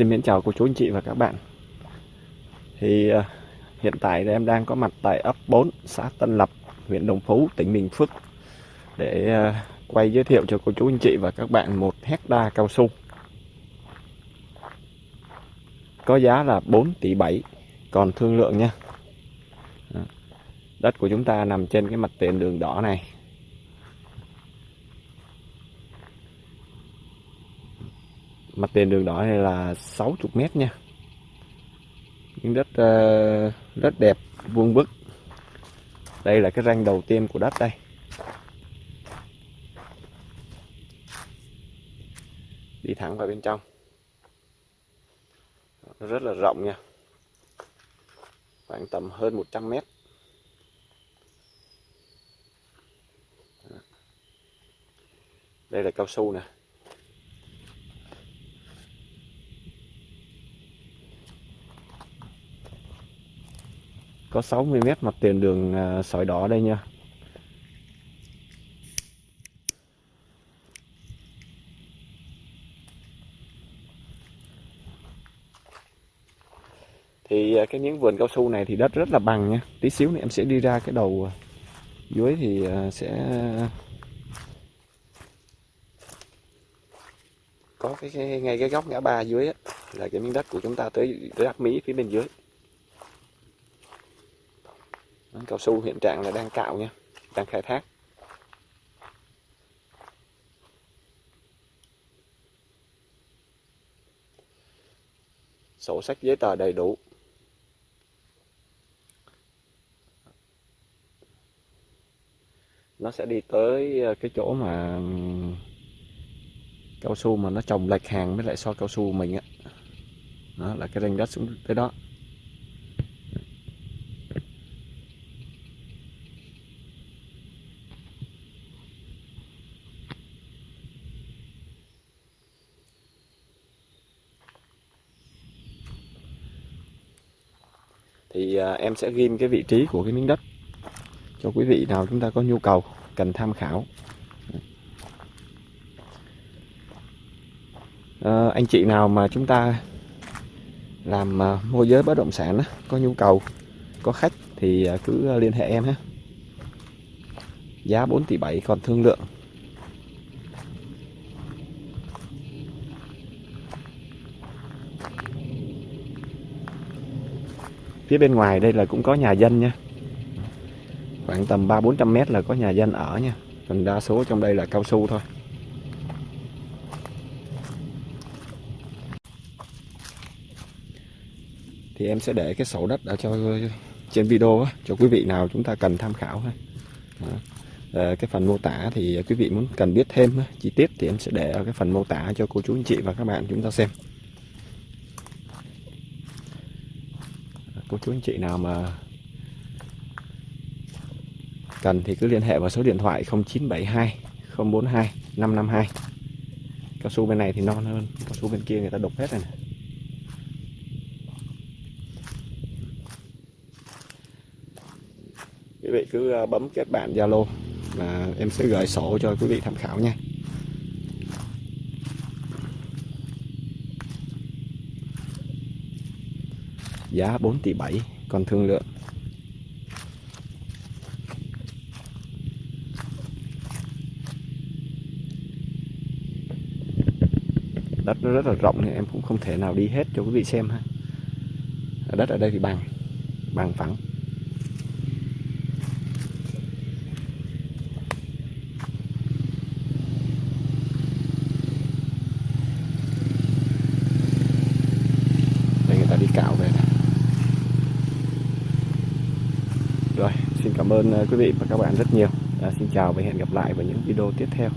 Xin mến chào cô chú anh chị và các bạn. Thì uh, hiện tại thì em đang có mặt tại ấp 4 xã Tân Lập huyện Đồng Phú tỉnh Bình Phước để uh, quay giới thiệu cho cô chú anh chị và các bạn một hecta cao su. Có giá là 4 tỷ 7 còn thương lượng nha. Đất của chúng ta nằm trên cái mặt tiền đường đỏ này. Mặt tiền đường đỏ này là 60 mét nha. Những đất uh, rất đẹp vuông vức. Đây là cái ranh đầu tiên của đất đây. Đi thẳng vào bên trong. Nó rất là rộng nha. Khoảng tầm hơn 100 mét. Đây là cao su nè. Có 60 mét mặt tiền đường à, sỏi đỏ đây nha. Thì à, cái miếng vườn cao su này thì đất rất là bằng nha. Tí xíu nữa em sẽ đi ra cái đầu à, dưới thì sẽ có cái, cái ngay cái góc ngã ba dưới á, là cái miếng đất của chúng ta tới tới đắc mỹ phía bên dưới cao su hiện trạng là đang cạo nha, đang khai thác. Sổ sách giấy tờ đầy đủ. Nó sẽ đi tới ờ, cái chỗ mà, cao su mà nó trồng lệch hàng với lại so cao su mình á. Đó, là cái ranh đất xuống tới đó. Thì à, em sẽ ghim cái vị trí của cái miếng đất cho quý vị nào chúng ta có nhu cầu cần tham khảo. À, anh chị nào mà chúng ta làm à, môi giới bất động sản á, có nhu cầu có khách thì à, cứ à, liên hệ em ha. Giá 4 tỷ 7 còn thương lượng. Phía bên ngoài đây là cũng có nhà dân nha. Khoảng tầm ba bốn trăm mét là có nhà dân ở nha. Còn đa số trong đây là cao su thôi. Thì em sẽ để cái sổ đất ở cho trên video cho quý vị nào chúng ta cần tham khảo ha. À, cái phần mô tả thì quý vị muốn cần biết thêm chi tiết thì em sẽ để ở cái phần mô tả cho cô chú anh chị và các bạn chúng ta xem. Cô chú anh chị nào mà cần thì cứ liên hệ vào số điện thoại 0972 042 552 cao su bên này thì non hơn, cao su bên kia người ta đục hết rồi này. quý vị cứ à, bấm kết bạn Zalo là em sẽ gửi sổ cho quý vị tham khảo nha giá 4 tỷ 7 còn thương lượng. Đất nó rất là rộng nên em cũng không thể nào đi hết cho quý vị xem ha. Đất ở đây thì bằng bằng phẳng Rồi, xin cảm ơn ờ, quý vị và các bạn rất nhiều. À, xin chào và hẹn gặp lại vào những video tiếp theo.